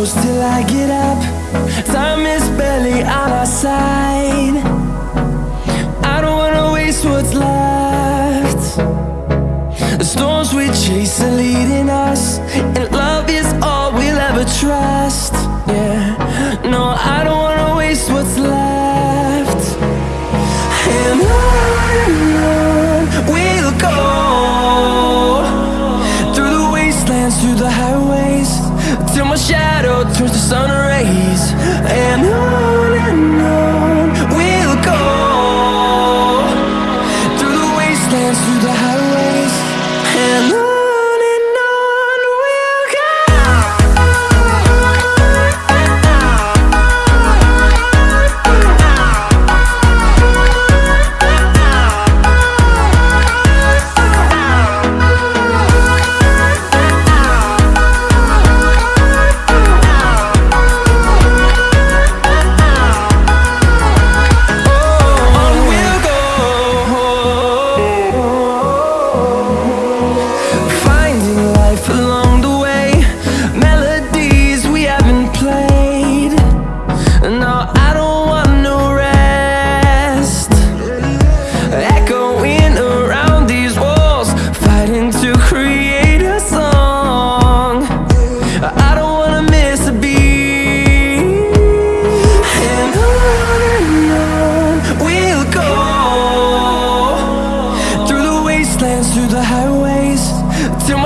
close till I get up. Time is barely on our side. I don't wanna waste what's left. The storms we chase are leading us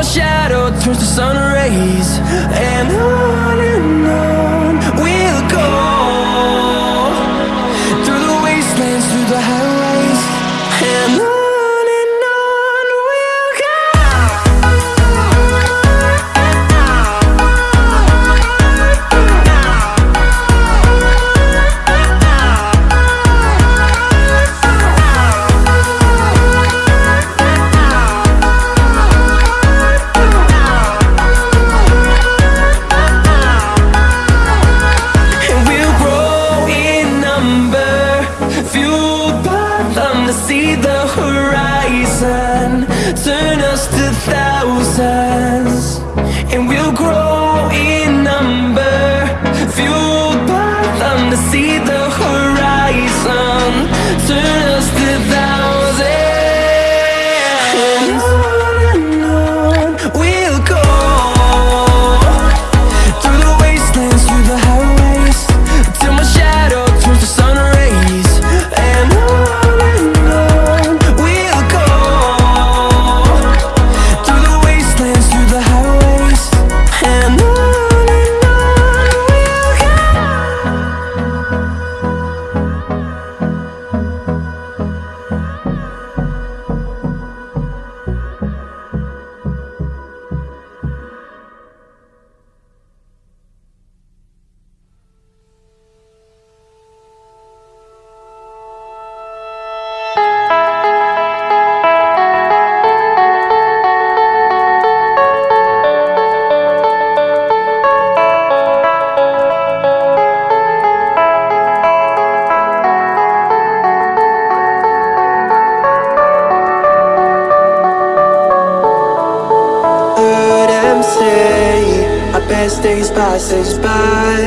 shadow turns to sun rays. And I best days passes by.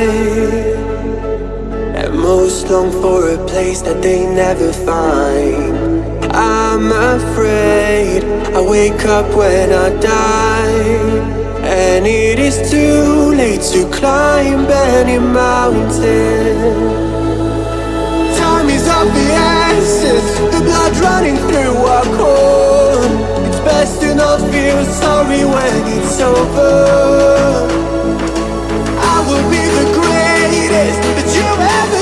And most long for a place that they never find. I'm afraid I wake up when I die. And it is too late to climb any mountain. Time is of the essence The blood running through our core. It's best to not feel sorry when it's over. of heaven.